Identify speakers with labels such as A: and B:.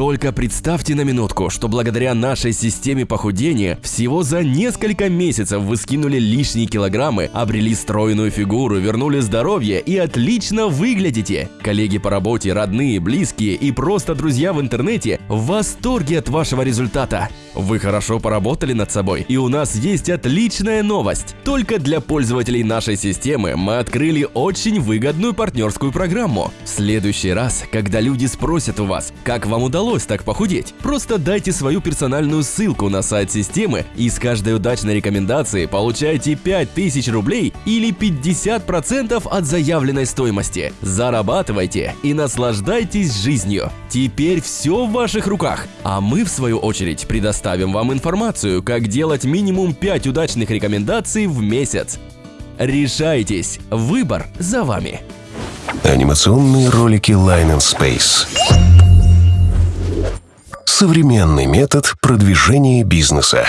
A: Только представьте на минутку, что благодаря нашей системе похудения всего за несколько месяцев вы скинули лишние килограммы, обрели стройную фигуру, вернули здоровье и отлично выглядите. Коллеги по работе, родные, близкие и просто друзья в интернете в восторге от вашего результата. Вы хорошо поработали над собой, и у нас есть отличная новость. Только для пользователей нашей системы мы открыли очень выгодную партнерскую программу. В следующий раз, когда люди спросят у вас, как вам удалось так похудеть, просто дайте свою персональную ссылку на сайт системы и с каждой удачной рекомендации получайте 5000 рублей или 50% от заявленной стоимости. Зарабатывайте и наслаждайтесь жизнью. Теперь все в ваших руках, а мы в свою очередь предоставим вам информацию, как делать минимум 5 удачных рекомендаций в месяц. Решайтесь, выбор за вами.
B: Анимационные ролики Line and Space. Современный метод продвижения бизнеса.